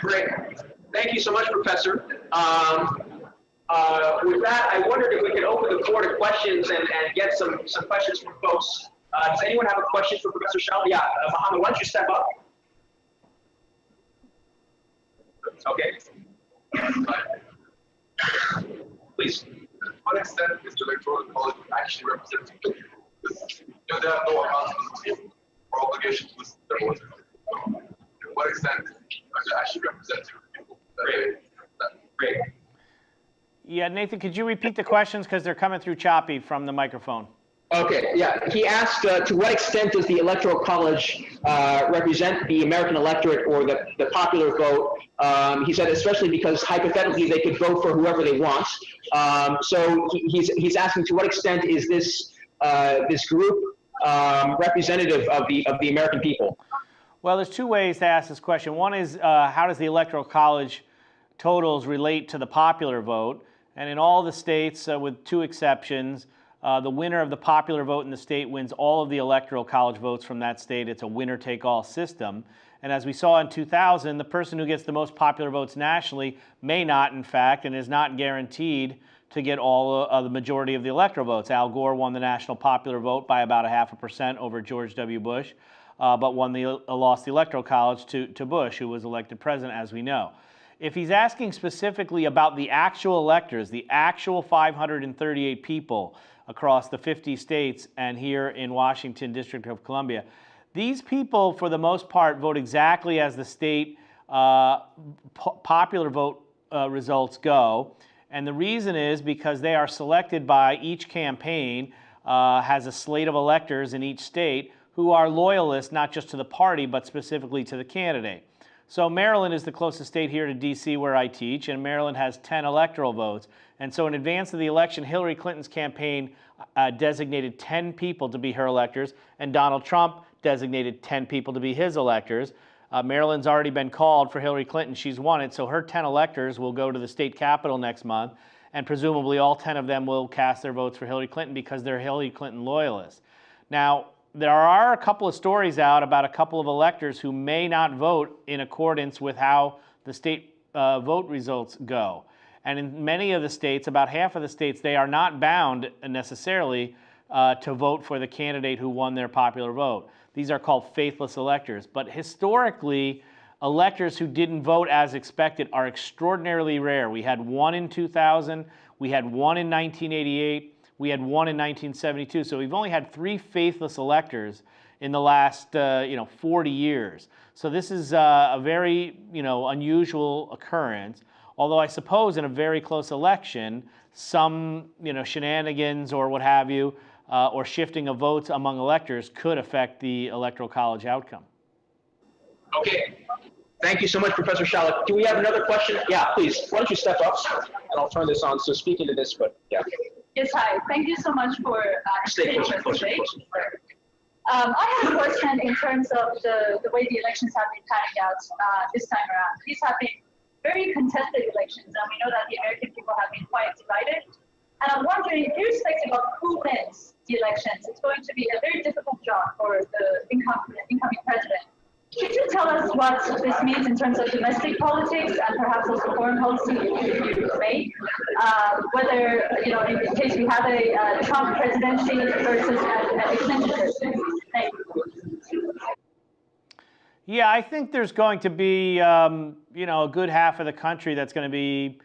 Great. Thank you so much, Professor. Um, uh, with that, I wondered if we could open the floor to questions and, and get some, some questions from folks. Uh, does anyone have a question for Professor Shalala? Yeah, uh, Mohammed, why don't you step up? Okay. Please. To what extent is the electoral college actually you know, they have no accountability or obligation to voices. So, to what extent are they actually representative of people Great. Great. Yeah, Nathan, could you repeat the questions because they're coming through choppy from the microphone? Okay, yeah. He asked, uh, to what extent does the Electoral College uh, represent the American electorate or the, the popular vote? Um, he said, especially because hypothetically they could vote for whoever they want. Um, so he, he's, he's asking to what extent is this, uh, this group um, representative of the, of the American people? Well, there's two ways to ask this question. One is uh, how does the Electoral College totals relate to the popular vote? And in all the states, uh, with two exceptions, uh, the winner of the popular vote in the state wins all of the Electoral College votes from that state. It's a winner-take-all system. And as we saw in 2000, the person who gets the most popular votes nationally may not, in fact, and is not guaranteed to get all of the majority of the electoral votes. Al Gore won the national popular vote by about a half a percent over George W. Bush, uh, but won the, uh, lost the electoral college to, to Bush, who was elected president, as we know. If he's asking specifically about the actual electors, the actual 538 people across the 50 states and here in Washington, District of Columbia, these people, for the most part, vote exactly as the state uh, po- popular vote uh, results go. And the reason is because they are selected by each campaign, uh, has a slate of electors in each state who are loyalists not just to the party, but specifically to the candidate. So Maryland is the closest state here to DC where I teach, and Maryland has 10 electoral votes. And so in advance of the election, Hillary Clinton's campaign uh, designated 10 people to be her electors, and Donald Trump designated 10 people to be his electors. Uh, Maryland's already been called for Hillary Clinton. She's won it, so her 10 electors will go to the state capitol next month, and presumably all 10 of them will cast their votes for Hillary Clinton because they're Hillary Clinton loyalists. Now, there are a couple of stories out about a couple of electors who may not vote in accordance with how the state uh, vote results go. And in many of the states, about half of the states, they are not bound necessarily uh, to vote for the candidate who won their popular vote. These are called faithless electors. But historically, electors who didn't vote as expected are extraordinarily rare. We had one in 2000, we had one in 1988, we had one in 1972. So we've only had three faithless electors in the last uh, you know 40 years. So this is uh, a very you know unusual occurrence. Although I suppose in a very close election, some you know shenanigans or what have you, uh, or shifting of votes among electors could affect the electoral college outcome. Okay. Thank you so much, Professor Shalala. Do we have another question? Yeah, please. Why don't you step up and I'll turn this on. So speaking to this, but yeah. Yes, hi. Thank you so much for uh, Stay the closer, closer, presentation. Um, I have a question in terms of the, the way the elections have been panning out uh, this time around. These have been very contested elections, and we know that the American people have been quite divided. And I'm wondering, irrespective of who wins the elections, it's going to be a very difficult job for the incoming, incoming president. Could you tell us what this means in terms of domestic politics and perhaps also foreign policy you may? Uh, whether, you know, in case we have a uh, Trump presidency versus a, a Clinton presidency. Yeah, I think there's going to be, um, you know, a good half of the country that's going to be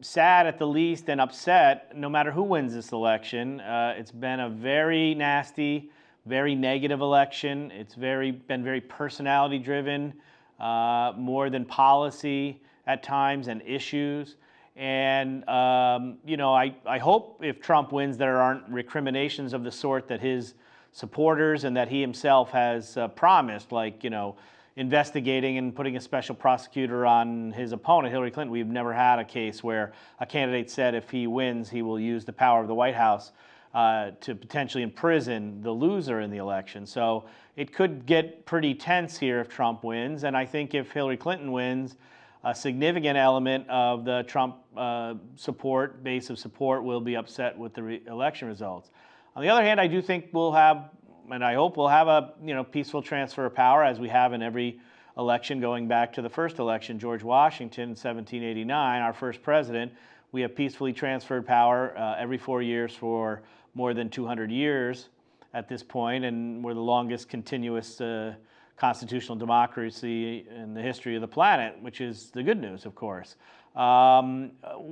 sad at the least and upset no matter who wins this election. Uh, it's been a very nasty, very negative election. It's very been very personality driven, uh, more than policy at times and issues. And, um, you know, I, I hope if Trump wins, there aren't recriminations of the sort that his supporters and that he himself has uh, promised, like, you know, investigating and putting a special prosecutor on his opponent, Hillary Clinton. We've never had a case where a candidate said if he wins, he will use the power of the White House uh, to potentially imprison the loser in the election. So it could get pretty tense here if Trump wins. And I think if Hillary Clinton wins, a significant element of the Trump uh, support, base of support, will be upset with the re election results. On the other hand, I do think we'll have, and I hope we'll have a you know peaceful transfer of power as we have in every election going back to the first election, George Washington in 1789, our first president. We have peacefully transferred power uh, every four years for more than 200 years at this point, and we're the longest continuous uh, constitutional democracy in the history of the planet, which is the good news, of course. Um,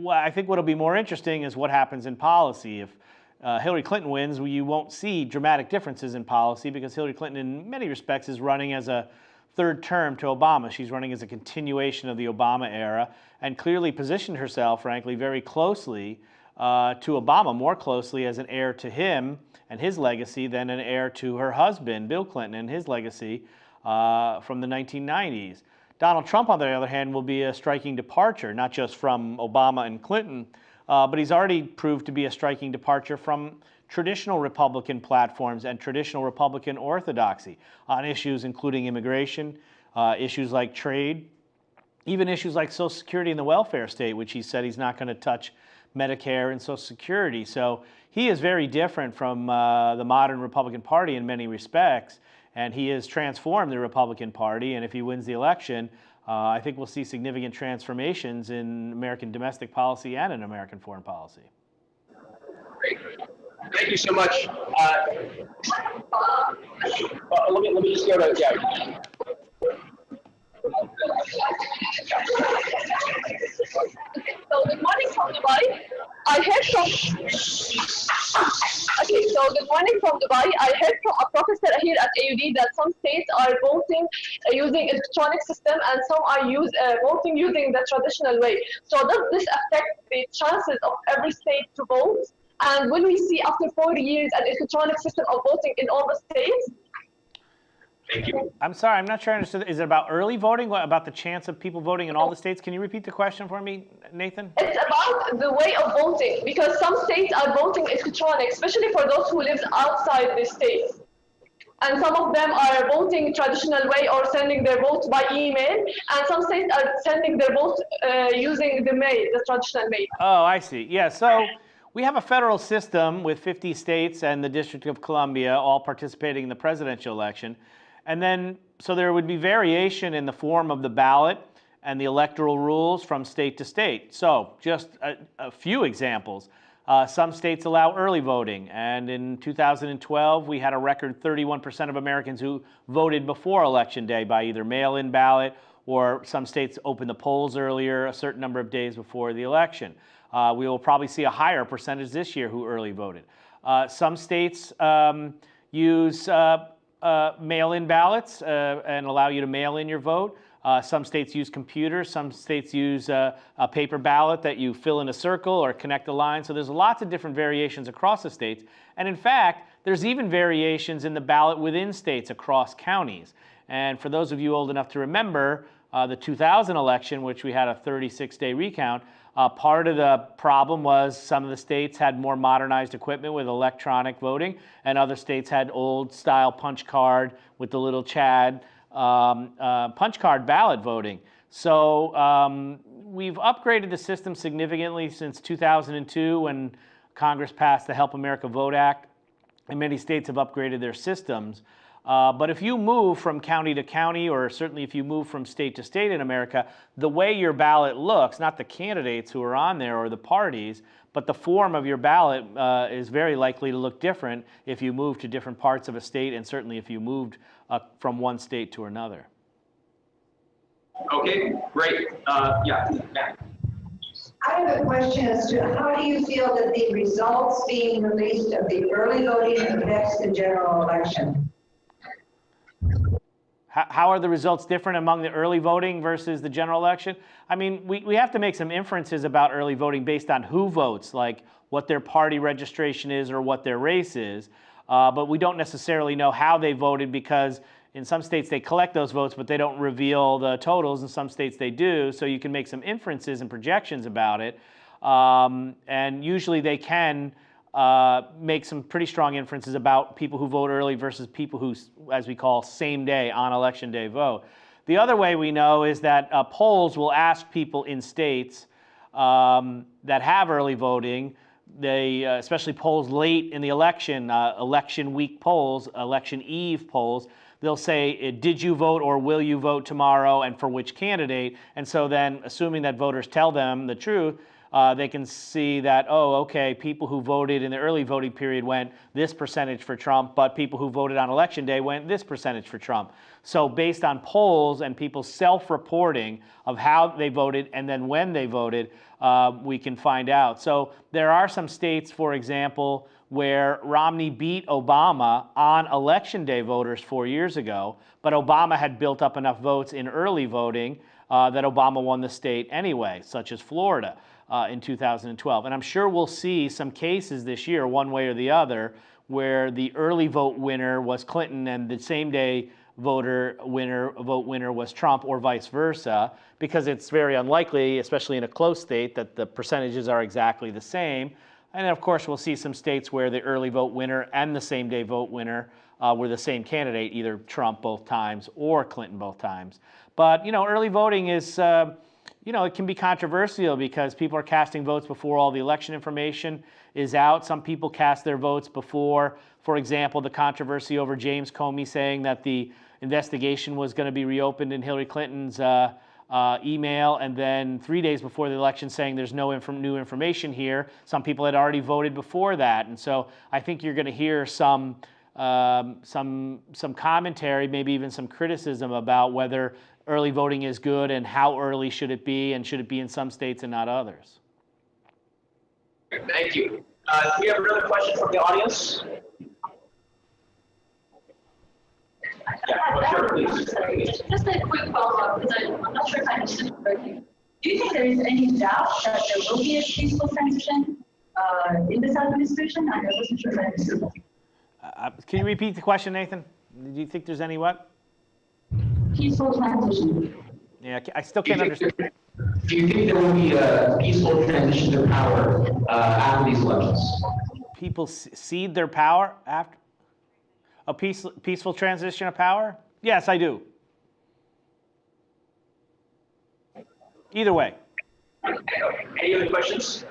I think what'll be more interesting is what happens in policy. If uh, Hillary Clinton wins, you won't see dramatic differences in policy because Hillary Clinton, in many respects, is running as a third term to Obama. She's running as a continuation of the Obama era and clearly positioned herself, frankly, very closely uh, to Obama, more closely as an heir to him and his legacy than an heir to her husband, Bill Clinton, and his legacy uh, from the 1990s. Donald Trump, on the other hand, will be a striking departure, not just from Obama and Clinton, uh, but he's already proved to be a striking departure from traditional Republican platforms and traditional Republican orthodoxy on issues including immigration, uh, issues like trade, even issues like Social Security and the welfare state, which he said he's not going to touch Medicare and Social Security. So he is very different from uh, the modern Republican Party in many respects, and he has transformed the Republican Party. And if he wins the election, uh, I think we'll see significant transformations in American domestic policy and in American foreign policy. Great. Thank you so much. Uh, uh, let, me, let me just go to, yeah. So good morning from Dubai. I heard from Okay, so good morning from Dubai. I heard from a professor here at AUD that some states are voting using electronic system and some are use, uh, voting using the traditional way. So does this affect the chances of every state to vote? And will we see after four years an electronic system of voting in all the states? Thank you. I'm sorry, I'm not sure I understood. Is it about early voting? What, about the chance of people voting in all the states? Can you repeat the question for me, Nathan? It's about the way of voting because some states are voting electronic, especially for those who live outside the state. And some of them are voting traditional way or sending their vote by email, and some states are sending their vote uh, using the mail, the traditional mail. Oh, I see. Yeah, so we have a federal system with 50 states and the District of Columbia all participating in the presidential election. And then, so there would be variation in the form of the ballot and the electoral rules from state to state. So just a, a few examples. Uh, some states allow early voting, and in 2012, we had a record 31% of Americans who voted before Election Day by either mail-in ballot or some states open the polls earlier, a certain number of days before the election. Uh, we will probably see a higher percentage this year who early voted. Uh, some states um, use uh, uh, mail-in ballots uh, and allow you to mail in your vote. Uh, some states use computers. Some states use a paper ballot that you fill in a circle or connect a line. So there's lots of different variations across the states. And in fact, there's even variations in the ballot within states across counties. And for those of you old enough to remember, uh, the 2000 election, which we had a 36-day recount, uh, part of the problem was some of the states had more modernized equipment with electronic voting, and other states had old style punch card with the little Chad um, uh, punch card ballot voting. So um, we've upgraded the system significantly since 2002 when Congress passed the Help America Vote Act, and many states have upgraded their systems. Uh, but if you move from county to county, or certainly if you move from state to state in America, the way your ballot looks, not the candidates who are on there or the parties, but the form of your ballot uh, is very likely to look different if you move to different parts of a state, and certainly if you moved uh, from one state to another. Okay, great. Uh, yeah, I have a question as to how do you feel that the results being released of the early voting affects the general election? How are the results different among the early voting versus the general election? I mean, we, we have to make some inferences about early voting based on who votes, like what their party registration is or what their race is. Uh, but we don't necessarily know how they voted because in some states they collect those votes, but they don't reveal the totals. In some states they do. So you can make some inferences and projections about it. Um, and usually they can uh, make some pretty strong inferences about people who vote early versus people who, as we call, same day on election day vote. The other way we know is that uh, polls will ask people in states um, that have early voting, they, uh, especially polls late in the election, uh, election week polls, election eve polls, they'll say, eh, did you vote or will you vote tomorrow and for which candidate? And so then, assuming that voters tell them the truth, uh, they can see that, oh, okay, people who voted in the early voting period went this percentage for Trump, but people who voted on election day went this percentage for Trump. So, based on polls and people's self reporting of how they voted and then when they voted, uh, we can find out. So, there are some states, for example, where Romney beat Obama on election day voters four years ago, but Obama had built up enough votes in early voting uh, that Obama won the state anyway, such as Florida uh, in 2012. And I'm sure we'll see some cases this year, one way or the other, where the early vote winner was Clinton and the same day voter winner vote winner was Trump or vice versa because it's very unlikely especially in a close state that the percentages are exactly the same and of course we'll see some states where the early vote winner and the same day vote winner uh, were the same candidate either Trump both times or Clinton both times but you know early voting is uh, you know, it can be controversial because people are casting votes before all the election information is out. Some people cast their votes before, for example, the controversy over James Comey saying that the investigation was going to be reopened in Hillary Clinton's uh, uh, email, and then three days before the election saying there's no inf new information here. Some people had already voted before that, and so I think you're going to hear some. Um, some some commentary, maybe even some criticism about whether early voting is good and how early should it be and should it be in some states and not others? Thank you. Uh, we have another question from the audience? Yeah, sure, please. Just a quick follow-up, because I'm not sure if I understood correctly. Do you think there is any doubt that there will be a peaceful transition uh, in this administration? I wasn't sure if I understood. Uh, can you repeat the question, Nathan? Do you think there's any what? Peaceful transition. Yeah, I still can't understand. Do you think there will be a peaceful transition to power uh, after these elections? People cede their power after a peace, peaceful transition of power? Yes, I do. Either way. Any other questions?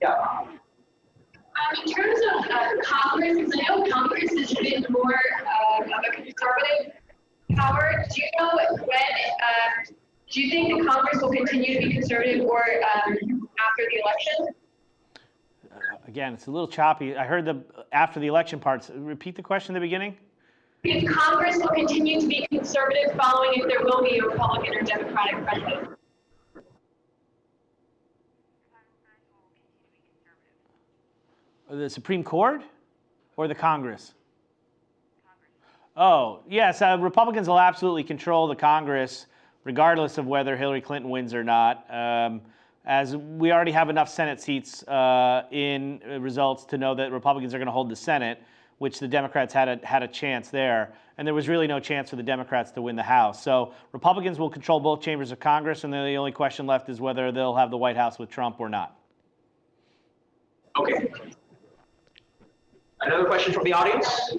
Yeah. Um, in terms of uh, Congress, because I know Congress has been more uh, of a conservative Howard, do you know when, uh, do you think the Congress will continue to be conservative or um, after the election? Uh, again, it's a little choppy. I heard the after the election parts. Repeat the question in the beginning. If Congress will continue to be conservative following if there will be a Republican or Democratic president? The Supreme Court or the Congress? Oh, yes, uh, Republicans will absolutely control the Congress regardless of whether Hillary Clinton wins or not. Um, as we already have enough Senate seats uh, in results to know that Republicans are going to hold the Senate, which the Democrats had a, had a chance there. And there was really no chance for the Democrats to win the House. So Republicans will control both chambers of Congress, and then the only question left is whether they'll have the White House with Trump or not. Okay. Another question from the audience?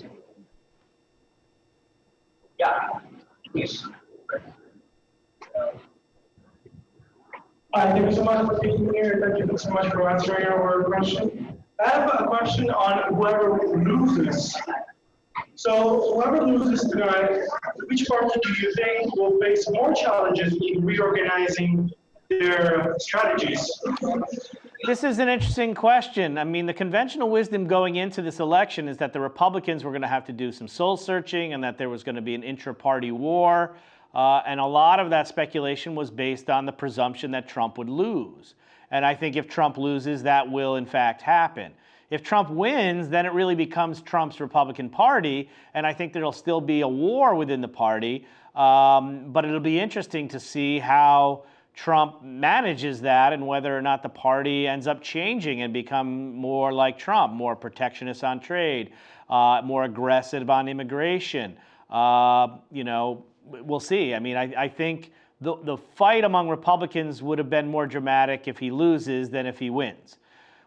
Yeah, please. Thank you so much for being here. Thank you so much for answering our question. I have a question on whoever loses. So whoever loses tonight, which party do you think will face more challenges in reorganizing their strategies? This is an interesting question. I mean, the conventional wisdom going into this election is that the Republicans were going to have to do some soul searching and that there was going to be an intra party war. Uh, and a lot of that speculation was based on the presumption that Trump would lose. And I think if Trump loses, that will in fact happen. If Trump wins, then it really becomes Trump's Republican Party, and I think there'll still be a war within the party. Um, but it'll be interesting to see how Trump manages that and whether or not the party ends up changing and become more like Trump, more protectionist on trade, uh, more aggressive on immigration. Uh, you know, we'll see. I mean, I, I think the, the fight among Republicans would have been more dramatic if he loses than if he wins.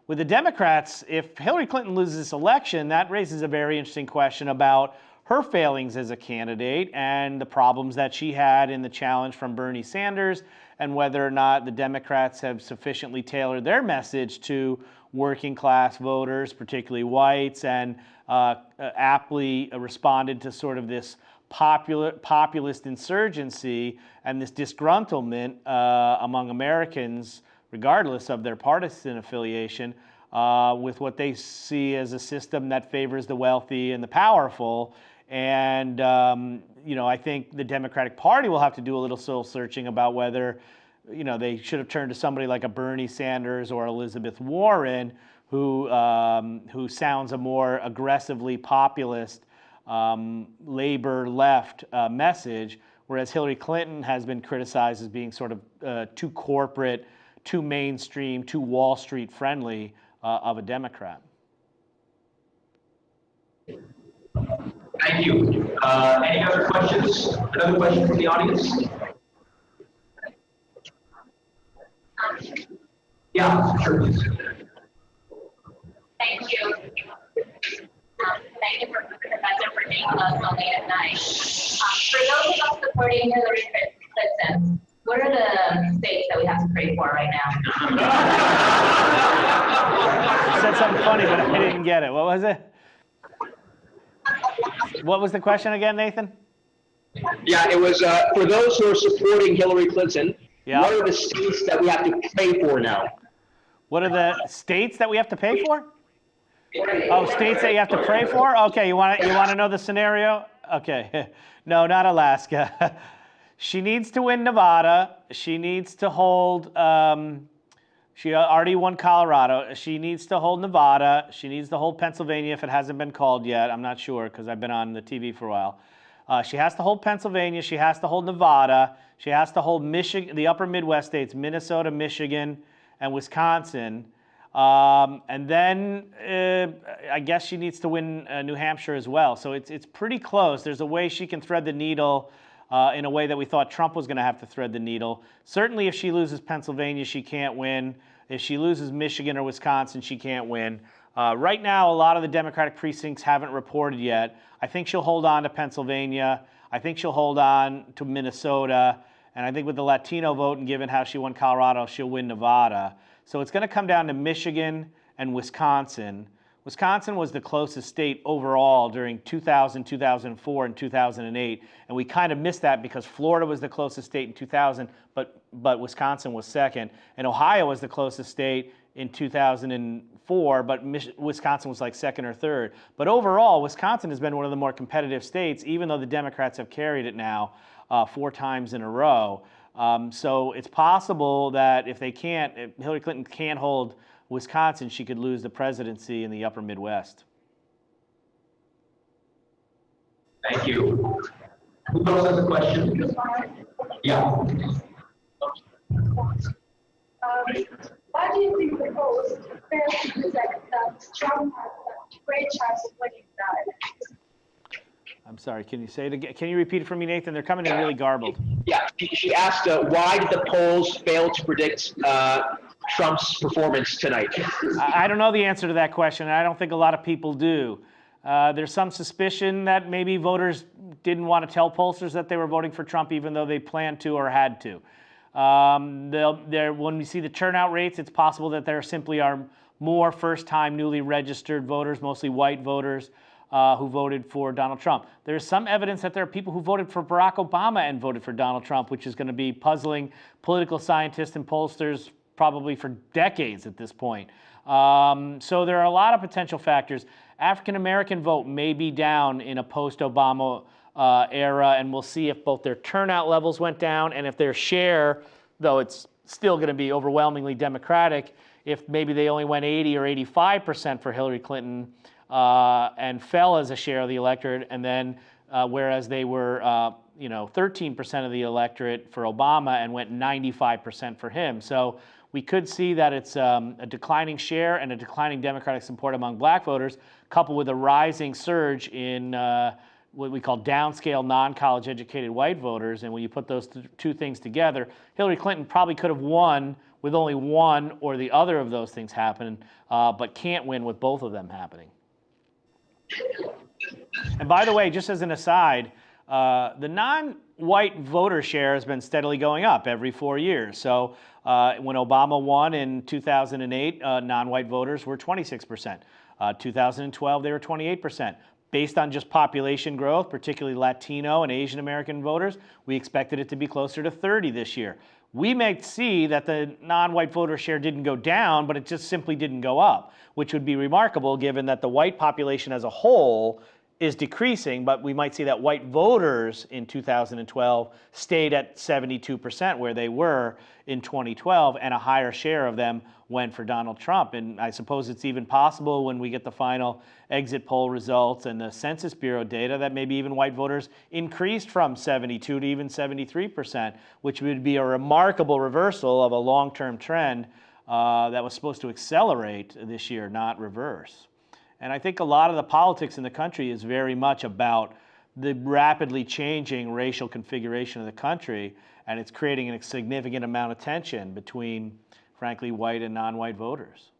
With the Democrats, if Hillary Clinton loses this election, that raises a very interesting question about her failings as a candidate and the problems that she had in the challenge from Bernie Sanders and whether or not the Democrats have sufficiently tailored their message to working class voters, particularly whites, and uh, uh aptly responded to sort of this popular, populist insurgency and this disgruntlement uh, among Americans, regardless of their partisan affiliation, uh, with what they see as a system that favors the wealthy and the powerful. And, um, you know, I think the Democratic Party will have to do a little soul searching about whether, you know, they should have turned to somebody like a Bernie Sanders or Elizabeth Warren, who, um, who sounds a more aggressively populist um, labor left uh, message, whereas Hillary Clinton has been criticized as being sort of uh, too corporate, too mainstream, too Wall Street friendly uh, of a Democrat. Thank you. Uh, any other questions? Another question from the audience? Yeah, sure. please. Thank you. Um, Thank you for, Professor, for being with us on late at night. Um, For those of us supporting Hillary Clinton, what are the states that we have to pray for right now? You said something funny, but I didn't get it. What was it? What was the question again, Nathan? Yeah, it was, uh, for those who are supporting Hillary Clinton, Yeah. what are the states that we have to pay for now? What are the states that we have to pay for? Oh, states that you have to pray for? Okay, you want to you want to know the scenario? Okay, no, not Alaska. she needs to win Nevada. She needs to hold. Um, she already won Colorado. She needs to hold Nevada. She needs to hold Pennsylvania if it hasn't been called yet. I'm not sure because I've been on the TV for a while. Uh, she has to hold Pennsylvania. She has to hold Nevada. She has to hold Michigan, the upper Midwest states, Minnesota, Michigan, and Wisconsin. Um, and then uh, I guess she needs to win uh, New Hampshire as well. So it's, it's pretty close. There's a way she can thread the needle uh, in a way that we thought Trump was going to have to thread the needle. Certainly, if she loses Pennsylvania, she can't win. If she loses Michigan or Wisconsin, she can't win. Uh, right now, a lot of the Democratic precincts haven't reported yet. I think she'll hold on to Pennsylvania. I think she'll hold on to Minnesota. And I think with the Latino vote and given how she won Colorado, she'll win Nevada. So it's going to come down to Michigan and Wisconsin. Wisconsin was the closest state overall during 2000, 2004, and 2008. And we kind of missed that because Florida was the closest state in 2000, but, but Wisconsin was second. And Ohio was the closest state in 2004, but Wisconsin was like second or third. But overall, Wisconsin has been one of the more competitive states, even though the Democrats have carried it now uh, four times in a row. Um, so it's possible that if they can't, if Hillary Clinton can't hold Wisconsin, she could lose the presidency in the upper Midwest. Thank you. Who else has a question? Yeah. Um, why do you think the polls fail to present that Trump has a great chance of winning that? I'm sorry, can you say it again? Can you repeat it for me, Nathan? They're coming in really garbled. Yeah, she- asked, uh, why did the polls fail to predict uh, Trump's performance tonight? I, I don't know the answer to that question. and I don't think a lot of people do. Uh, there's some suspicion that maybe voters didn't want to tell pollsters that they were voting for Trump, even though they planned to or had to. Um, when we see the turnout rates, it's possible that there simply are more first-time newly registered voters, mostly white voters, uh, who voted for Donald Trump. There's some evidence that there are people who voted for Barack Obama and voted for Donald Trump, which is going to be puzzling political scientists and pollsters probably for decades at this point. Um, so there are a lot of potential factors. African American vote may be down in a post-Obama uh, era, and we'll see if both their turnout levels went down and if their share, though it's still going to be overwhelmingly Democratic, if maybe they only went 80 or 85 percent for Hillary Clinton uh, and fell as a share of the electorate, and then uh, whereas they were, uh, you know, 13 percent of the electorate for Obama and went 95 percent for him. So we could see that it's um, a declining share and a declining Democratic support among black voters, coupled with a rising surge in uh, what we call downscale non-college educated white voters. And when you put those th- two things together, Hillary Clinton probably could have won with only one or the other of those things happening, uh, but can't win with both of them happening. And by the way, just as an aside, uh, the non-white voter share has been steadily going up every four years. So uh, when Obama won in 2008, uh, non-white voters were 26%. Uh, 2012, they were 28%. Based on just population growth, particularly Latino and Asian American voters, we expected it to be closer to 30 this year. We may see that the non-white voter share didn't go down, but it just simply didn't go up, which would be remarkable given that the white population as a whole is decreasing, but we might see that white voters in 2012 stayed at 72% where they were in 2012, and a higher share of them went for Donald Trump. And I suppose it's even possible when we get the final exit poll results and the Census Bureau data that maybe even white voters increased from 72 to even 73%, which would be a remarkable reversal of a long-term trend uh, that was supposed to accelerate this year, not reverse. And I think a lot of the politics in the country is very much about the rapidly changing racial configuration of the country, and it's creating a significant amount of tension between, frankly, white and non-white voters.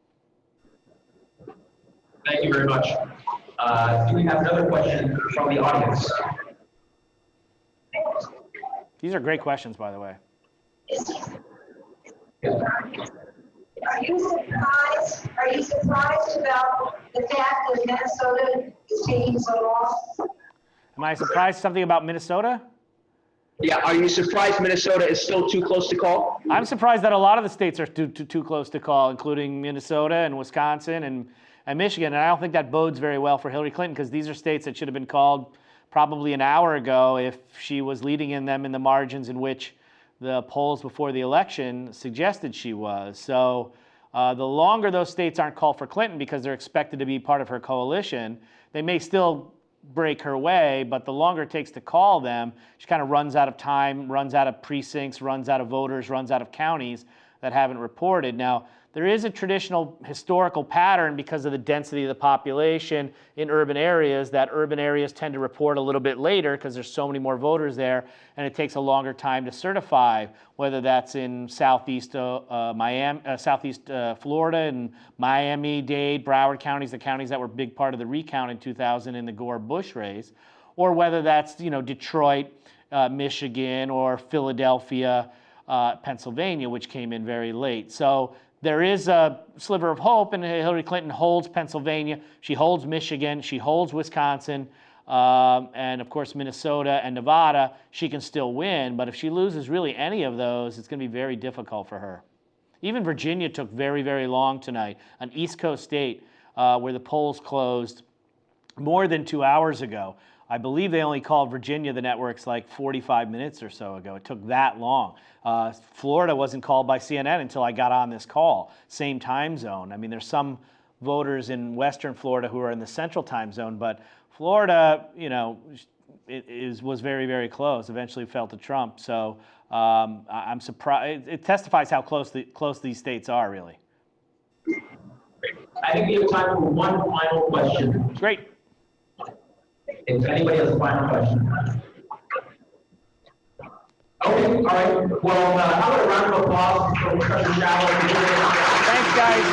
Thank you very much. Uh, do we have another question from the audience? These are great questions, by the way. Are you surprised, are you surprised about the fact that Minnesota is taking so long? Am I surprised something about Minnesota? Yeah, are you surprised Minnesota is still too close to call? I'm surprised that a lot of the states are too, too, too close to call, including Minnesota and Wisconsin and, and Michigan. And I don't think that bodes very well for Hillary Clinton because these are states that should have been called probably an hour ago if she was leading in them in the margins in which the polls before the election suggested she was. So uh, the longer those states aren't called for Clinton because they're expected to be part of her coalition, they may still break her way, but the longer it takes to call them, she kind of runs out of time, runs out of precincts, runs out of voters, runs out of counties that haven't reported. Now, there is a traditional historical pattern because of the density of the population in urban areas that urban areas tend to report a little bit later because there's so many more voters there and it takes a longer time to certify, whether that's in southeast uh, uh, Miami, uh, southeast uh, Florida and Miami, Dade, Broward counties, the counties that were a big part of the recount in 2000 in the Gore-Bush race, or whether that's you know Detroit, uh, Michigan, or Philadelphia, uh, Pennsylvania, which came in very late. So there is a sliver of hope, and Hillary Clinton holds Pennsylvania, she holds Michigan, she holds Wisconsin, um, and of course Minnesota and Nevada. She can still win, but if she loses really any of those, it's going to be very difficult for her. Even Virginia took very, very long tonight, an East Coast state uh, where the polls closed more than two hours ago. I believe they only called Virginia the networks like 45 minutes or so ago. It took that long. Uh, Florida wasn't called by CNN until I got on this call. Same time zone. I mean, there's some voters in Western Florida who are in the Central time zone, but Florida, you know, it is, was very, very close. Eventually fell to Trump. So um, I'm surprised. It testifies how close, the, close these states are, really. I think we have time for one final question. Great. If anybody has a final question. Okay, all right. Well, uh, how about a round of applause for Professor Shallow? Thanks, guys.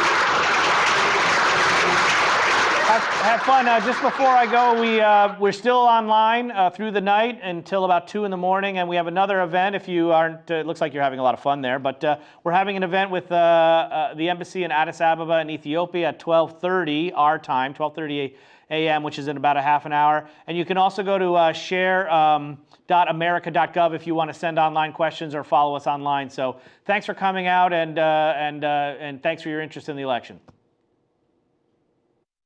Have, fun. Uh, just before I go, we, uh, we're still online uh, through the night until about 2 in the morning, and we have another event if you aren't, uh, it looks like you're having a lot of fun there, but uh, we're having an event with uh, the embassy in Addis Ababa in Ethiopia at 12.30 our time, 12.30 a.m., which is in about a half an hour. And you can also go to uh, share.america.gov um, if you want to send online questions or follow us online. So thanks for coming out and, uh, and, uh, and thanks for your interest in the election.